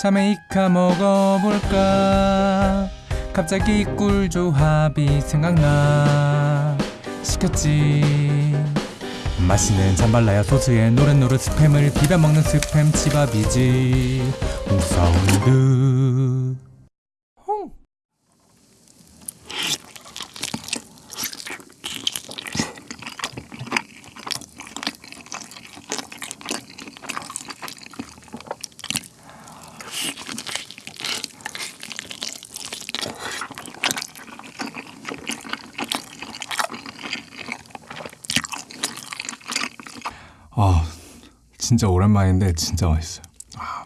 자메이카 먹어볼까? 갑자기 꿀조합이 생각나. 시켰지. 맛있는 잠발라야 소스에 노릇노릇 스팸을 비벼먹는 스팸 치밥이지. 우사운드 아 진짜 오랜만인데 진짜 맛있어요. 아.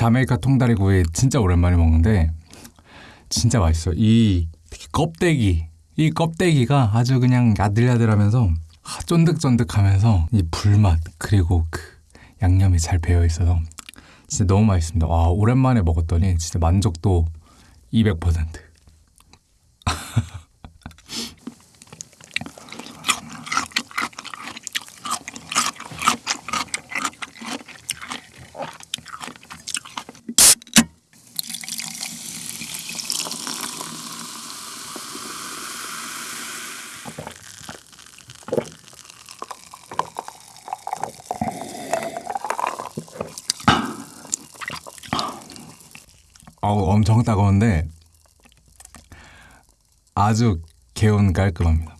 자메이카 통다리구이 진짜 오랜만에 먹는데 진짜 맛있어요. 이 껍데기 이 껍데기가 아주 그냥 야들야들하면서 아, 쫀득쫀득하면서 이 불맛 그리고 그 양념이 잘 배어 있어서 진짜 너무 맛있습니다. 와 오랜만에 먹었더니 진짜 만족도 200%. 어우 엄청 따가운데 아주 개운 깔끔합니다.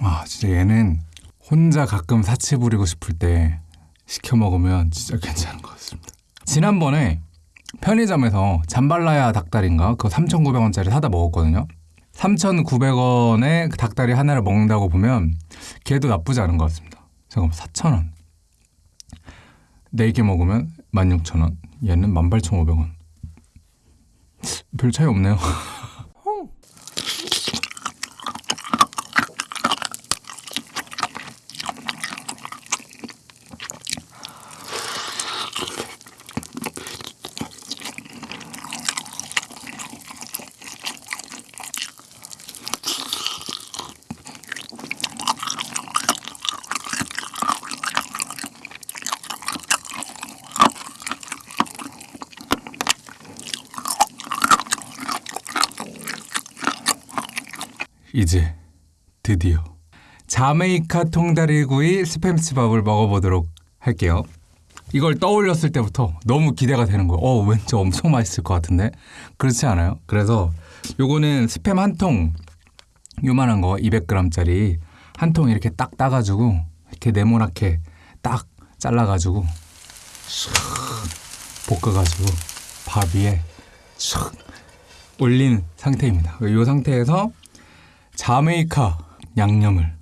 아 얘는 혼자 가끔 사치 부리고 싶을 때 시켜 먹으면 진짜 괜찮은 것 같습니다. 지난번에 편의점에서 잠발라야 닭다리인가 그거 3,900원짜리 사다 먹었거든요. 3,900원에 그 닭다리 하나를 먹는다고 보면 걔도 나쁘지 않은 것 같습니다. 잠깐만 4,000원. 4개 먹으면 16,000원. 얘는 18,500원. 별 차이 없네요. 이제 드디어 자메이카 통다리구이 스팸치밥을 먹어보도록 할게요. 이걸 떠올렸을 때부터 너무 기대가 되는 거예요. 어, 왠지 엄청 맛있을 것 같은데? 그렇지 않아요? 그래서 요거는 스팸 한 통, 요만한 거 200g짜리 한 통 이렇게 딱 따가지고 이렇게 네모나게 딱 잘라가지고 쓱 볶아가지고 밥 위에 쓱 올린 상태입니다. 이 상태에서 자메이카 양념을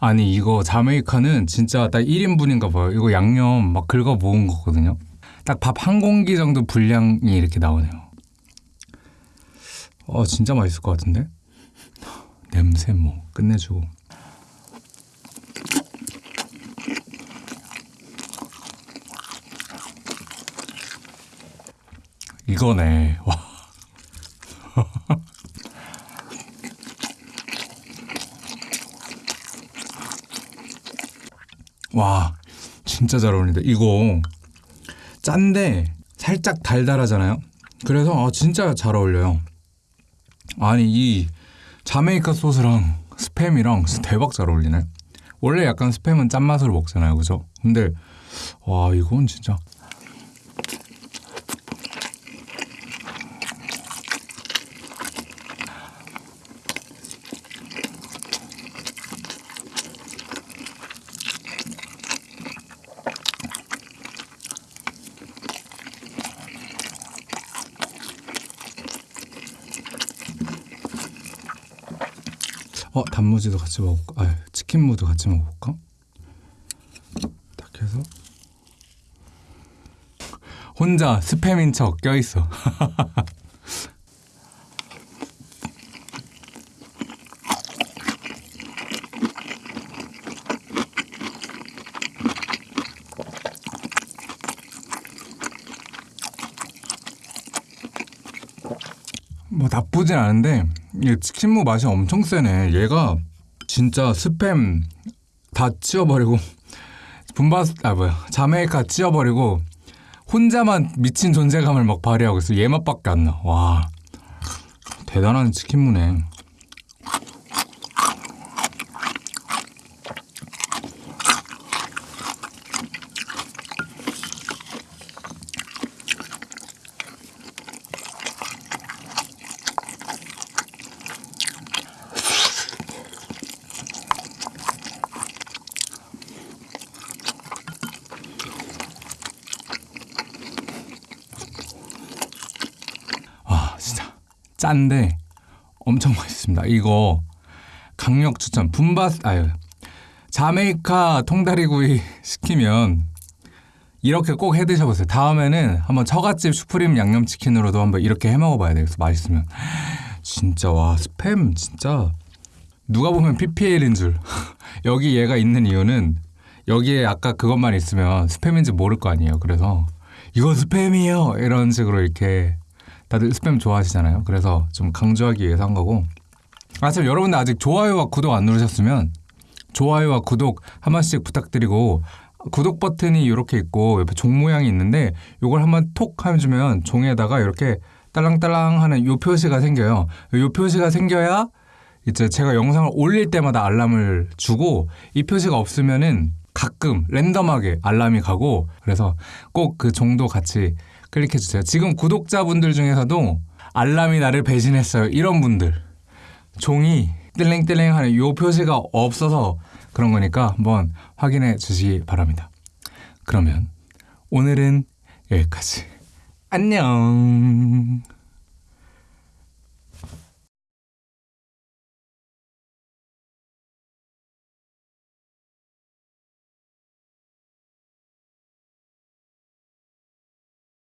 아니 이거 자메이카는 진짜 딱 1인분인가 봐요. 이거 양념 막 긁어 모은 거거든요. 딱 밥 한 공기 정도 분량이 이렇게 나오네요. 어 진짜 맛있을 것 같은데? 냄새 뭐 끝내주고 이거네. 와. 와, 진짜 잘 어울린다. 이거 짠데 살짝 달달하잖아요. 그래서 아, 진짜 잘 어울려요. 아니 이 자메이카 소스랑 스팸이랑 대박 잘 어울리네. 원래 약간 스팸은 짠맛으로 먹잖아요, 그죠? 근데 와 이건 진짜 어 단무지도 같이 먹을까? 아 치킨 무도 같이 먹어볼까? 딱 해서 혼자 스팸인 척 껴있어. 뭐 나쁘진 않은데 이 치킨무 맛이 엄청 세네. 얘가 진짜 스팸 다 치워버리고 분바스 아 뭐야 자메이카 치워버리고 혼자만 미친 존재감을 막 발휘하고 있어. 얘 맛밖에 안 나. 와 대단한 치킨무네. 짠데 엄청 맛있습니다. 이거 강력 추천. 분바스 아유 자메이카 통다리구이 시키면 이렇게 꼭 해 드셔보세요. 다음에는 한번 처갓집 슈프림 양념치킨으로도 한번 이렇게 해 먹어봐야 돼요. 맛있으면 진짜 와 스팸 진짜 누가 보면 PPL인 줄 여기 얘가 있는 이유는 여기에 아까 그것만 있으면 스팸인지 모를 거 아니에요. 그래서 이거 스팸이에요 이런 식으로 이렇게 다들 스팸 좋아하시잖아요. 그래서 좀 강조하기 위해서 한 거고. 아, 참 여러분들 아직 좋아요와 구독 안 누르셨으면 좋아요와 구독 한 번씩 부탁드리고 구독 버튼이 이렇게 있고 옆에 종 모양이 있는데 이걸 한번 톡 해주면 종에다가 이렇게 딸랑딸랑 하는 요 표시가 생겨요. 요 표시가 생겨야 이제 제가 영상을 올릴 때마다 알람을 주고 이 표시가 없으면은 가끔 랜덤하게 알람이 가고 그래서 꼭 그 종도 같이 클릭해 주세요. 지금 구독자분들 중에서도 알람이 나를 배신했어요. 이런 분들 종이 뜰랭뜰랭 하는 요 표시가 없어서 그런 거니까 한번 확인해 주시기 바랍니다. 그러면 오늘은 여기까지. 안녕.